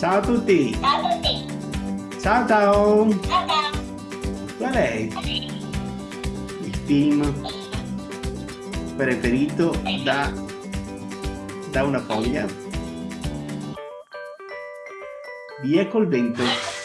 Ciao a tutti. Ciao a tutti. Ciao ciao. Ciao ciao. Qual è il film preferito da, da una foglia? Via col vento.